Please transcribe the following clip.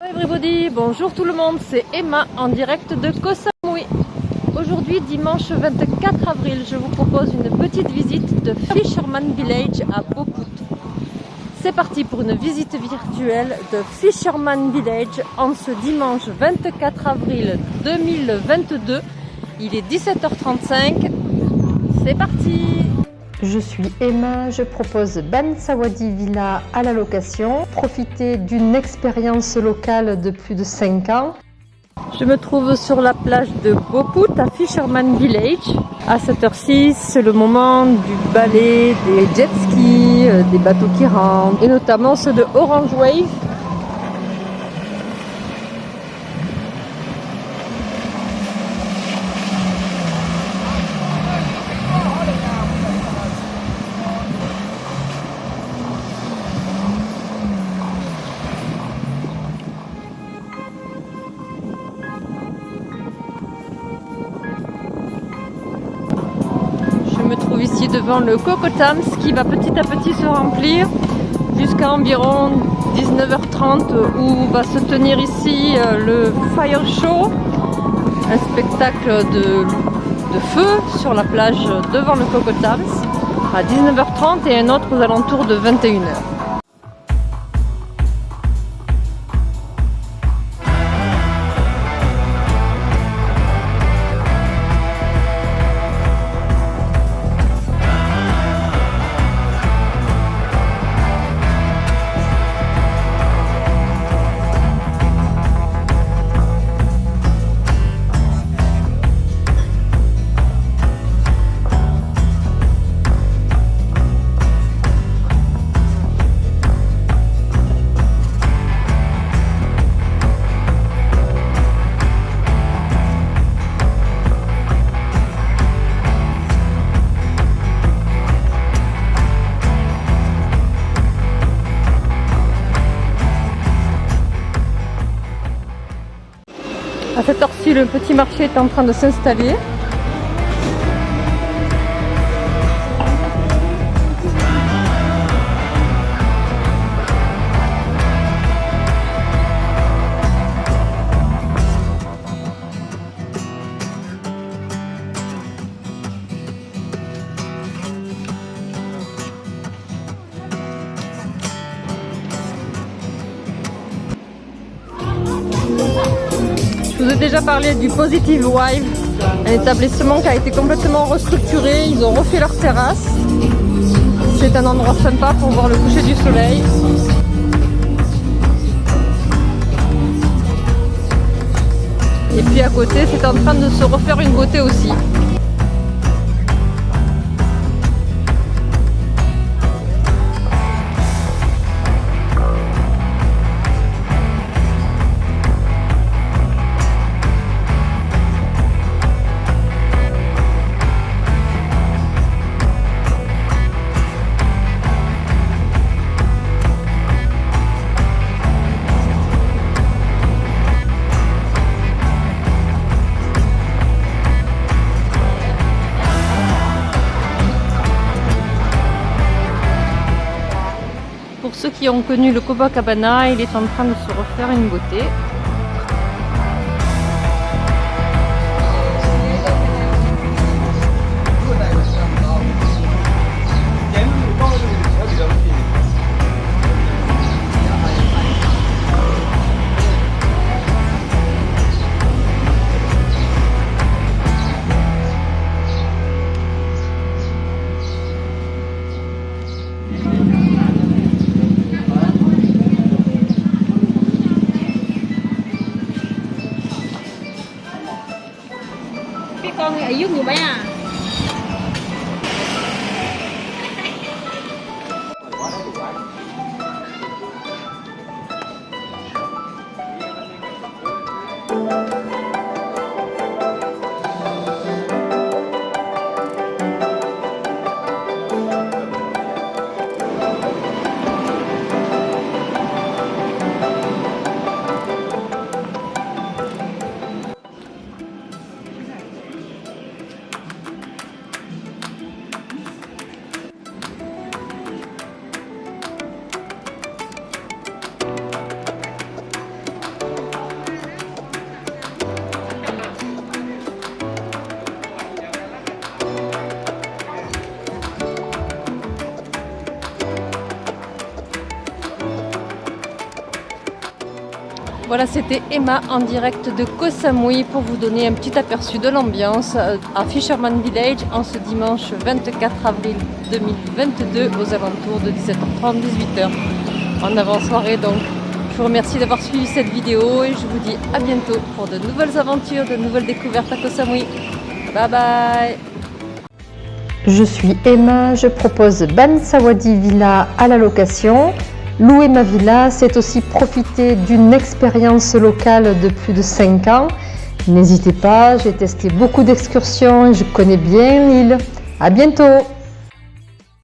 Hello everybody, bonjour tout le monde, c'est Emma en direct de Koh Samui. Aujourd'hui, dimanche 24 avril, je vous propose une petite visite de Fisherman Village à Boput. C'est parti pour une visite virtuelle de Fisherman Village en ce dimanche 24 avril 2022. Il est 17h35, c'est parti je suis Emma, je propose Ban Sawadi Villa à la location. Profitez d'une expérience locale de plus de 5 ans. Je me trouve sur la plage de Boput à Fisherman Village. À cette heure-ci, c'est le moment du balai des jet skis, euh, des bateaux qui rentrent, et notamment ceux de Orange Wave ici devant le Cocotams qui va petit à petit se remplir jusqu'à environ 19h30 où va se tenir ici euh, le Fire Show, un spectacle de, de feu sur la plage devant le Cocotams à 19h30 et un autre aux alentours de 21h. À cette heure-ci, le petit marché est en train de s'installer. Je vous ai déjà parlé du Positive Wive, un établissement qui a été complètement restructuré. Ils ont refait leur terrasse. C'est un endroit sympa pour voir le coucher du soleil. Et puis à côté, c'est en train de se refaire une beauté aussi. Ceux qui ont connu le Copacabana, il est en train de se refaire une beauté. iuk như bé à. Voilà, c'était Emma en direct de Koh Samui pour vous donner un petit aperçu de l'ambiance euh, à Fisherman Village en ce dimanche 24 avril 2022 aux alentours de 17h30, 18h en avant-soirée. Donc, je vous remercie d'avoir suivi cette vidéo et je vous dis à bientôt pour de nouvelles aventures, de nouvelles découvertes à Koh Samui. Bye bye Je suis Emma, je propose Ban Sawadi Villa à la location. Louer ma villa, c'est aussi profiter d'une expérience locale de plus de 5 ans. N'hésitez pas, j'ai testé beaucoup d'excursions et je connais bien l'île. À bientôt